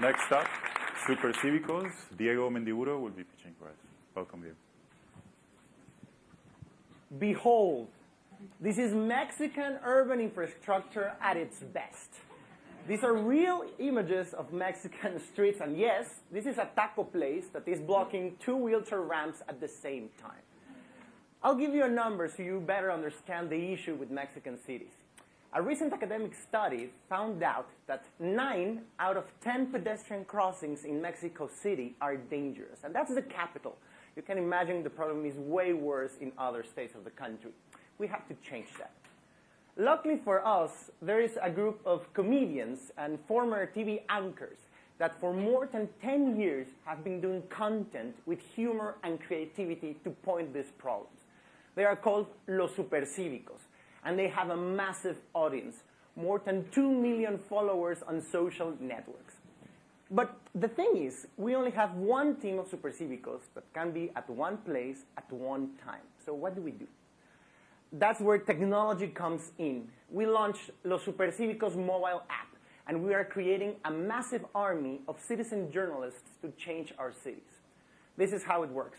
Next up, Super Cívicos, Diego Mendiburo will be pitching for us. Welcome, Diego. Behold, this is Mexican urban infrastructure at its best. These are real images of Mexican streets, and yes, this is a taco place that is blocking two wheelchair ramps at the same time. I'll give you a number so you better understand the issue with Mexican cities. A recent academic study found out that 9 out of 10 pedestrian crossings in Mexico City are dangerous, and that's the capital. You can imagine the problem is way worse in other states of the country. We have to change that. Luckily for us, there is a group of comedians and former TV anchors that for more than 10 years have been doing content with humor and creativity to point these problems. They are called Los Supercívicos, and they have a massive audience, more than 2 million followers on social networks. But the thing is, we only have one team of Supercívicos that can be at one place at one time. So what do we do? that's where technology comes in. We launched Los Super Supercívicos mobile app, and we are creating a massive army of citizen journalists to change our cities. This is how it works.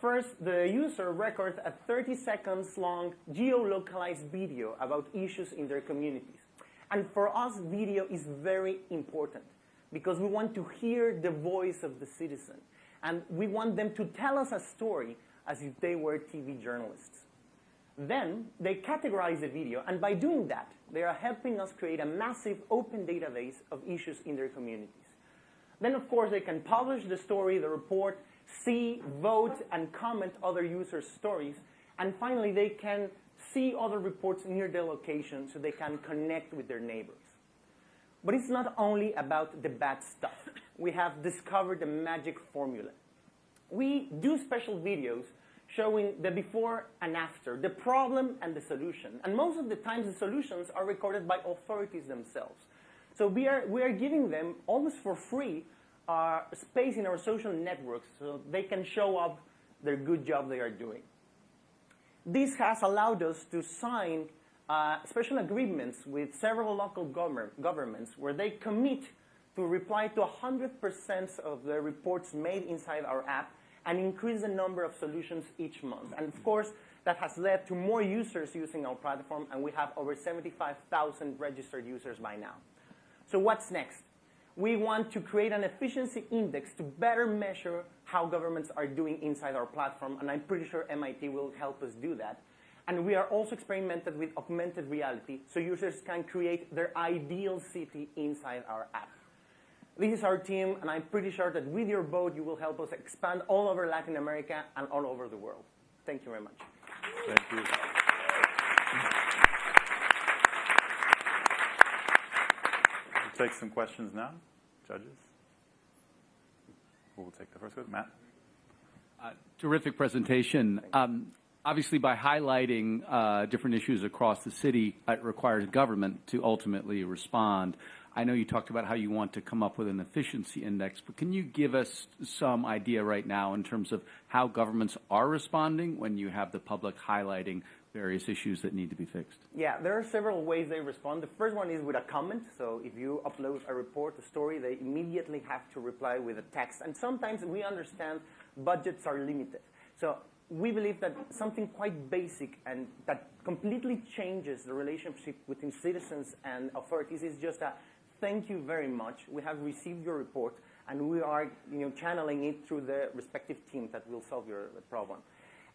First, the user records a 30 seconds long geolocalized video about issues in their communities. And for us, video is very important because we want to hear the voice of the citizen. And we want them to tell us a story as if they were TV journalists. Then they categorize the video, and by doing that, they are helping us create a massive open database of issues in their communities. Then, of course, they can publish the story, the report, see, vote, and comment other users' stories. And finally, they can see other reports near their location so they can connect with their neighbors. But it's not only about the bad stuff. We have discovered the magic formula. We do special videos showing the before and after, the problem and the solution. And most of the times the solutions are recorded by authorities themselves. So we are, we are giving them almost for free uh, space in our social networks so they can show up their good job they are doing. This has allowed us to sign uh, special agreements with several local government, governments where they commit to reply to 100% of the reports made inside our app and increase the number of solutions each month. And of course, that has led to more users using our platform, and we have over 75,000 registered users by now. So what's next? We want to create an efficiency index to better measure how governments are doing inside our platform, and I'm pretty sure MIT will help us do that. And we are also experimented with augmented reality, so users can create their ideal city inside our app. This is our team, and I'm pretty sure that with your vote, you will help us expand all over Latin America and all over the world. Thank you very much. Thank you. Take some questions now. Judges? We'll take the first one? Matt? Uh, terrific presentation. Um, obviously, by highlighting uh, different issues across the city, it requires government to ultimately respond. I know you talked about how you want to come up with an efficiency index, but can you give us some idea right now in terms of how governments are responding when you have the public highlighting various issues that need to be fixed? Yeah, there are several ways they respond. The first one is with a comment. So if you upload a report, a story, they immediately have to reply with a text. And sometimes we understand budgets are limited. So we believe that something quite basic and that completely changes the relationship between citizens and authorities is just a thank you very much. We have received your report, and we are you know, channeling it through the respective team that will solve your problem.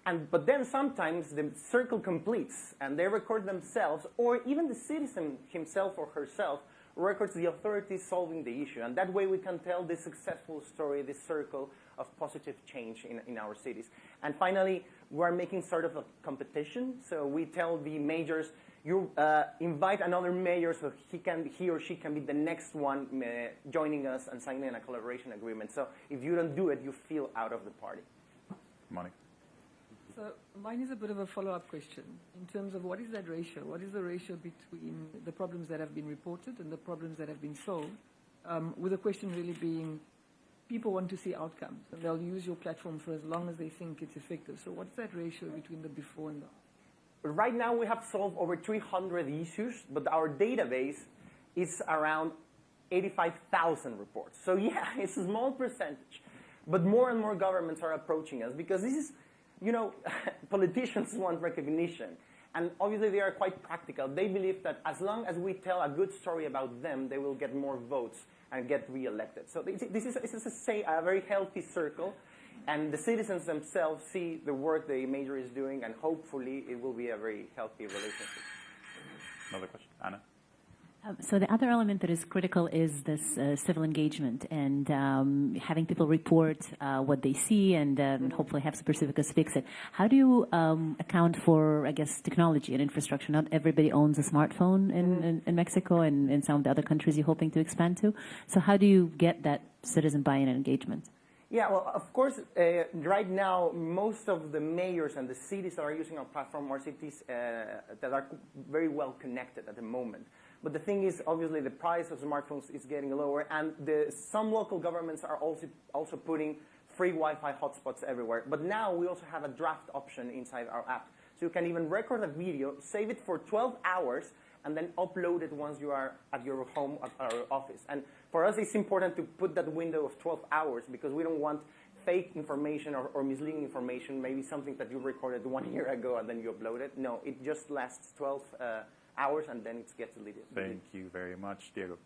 And, but then sometimes the circle completes, and they record themselves, or even the citizen himself or herself records the authorities solving the issue. And that way we can tell this successful story, this circle of positive change in, in our cities. And finally, we're making sort of a competition. So we tell the majors, you uh, invite another mayor so he can he or she can be the next one uh, joining us and signing a collaboration agreement. So if you don't do it, you feel out of the party. Monica. So mine is a bit of a follow-up question in terms of what is that ratio? What is the ratio between the problems that have been reported and the problems that have been solved? Um, with the question really being, people want to see outcomes, and they'll use your platform for as long as they think it's effective. So what's that ratio between the before and the after? Right now, we have solved over 300 issues, but our database is around 85,000 reports. So yeah, it's a small percentage. But more and more governments are approaching us because this is, you know, politicians want recognition. And obviously they are quite practical. They believe that as long as we tell a good story about them, they will get more votes and get reelected. So this is, this is a, a very healthy circle. And the citizens themselves see the work the major is doing, and hopefully it will be a very healthy relationship. Another question, Anna. Um, So the other element that is critical is this uh, civil engagement and um, having people report uh, what they see and um, hopefully have Supercívicos fix it. How do you um, account for, I guess, technology and infrastructure? Not everybody owns a smartphone in, in, in Mexico and in some of the other countries you're hoping to expand to. So how do you get that citizen buy-in and engagement? Yeah, well, of course, uh, right now, most of the mayors and the cities that are using our platform are cities uh, that are very well connected at the moment. But the thing is, obviously, the price of smartphones is getting lower, and the, some local governments are also, also putting free Wi-Fi hotspots everywhere. But now we also have a draft option inside our app. So you can even record a video, save it for 12 hours, and then upload it once you are at your home at our office. And for us, it's important to put that window of 12 hours because we don't want fake information or, or misleading information, maybe something that you recorded one year ago and then you upload it. No, it just lasts 12 uh, hours and then it gets deleted. Thank you very much, Diego.